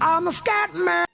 I'm a scat man.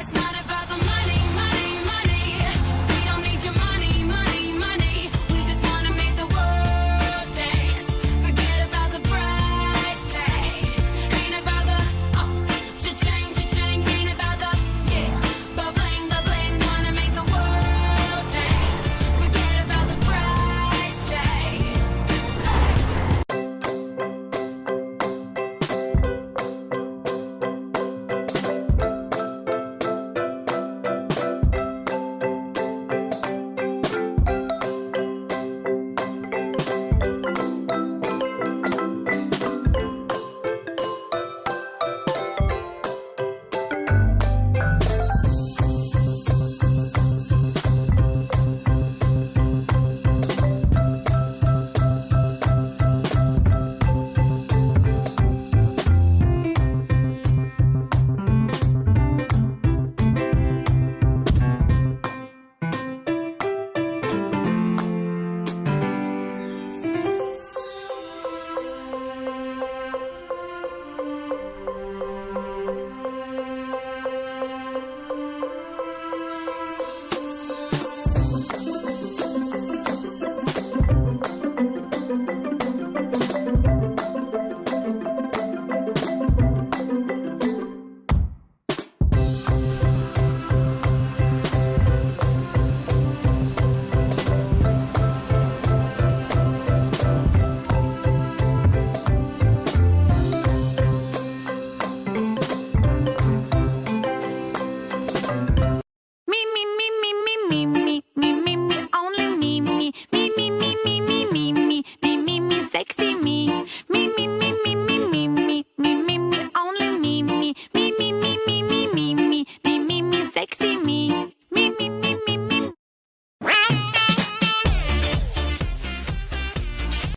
It's not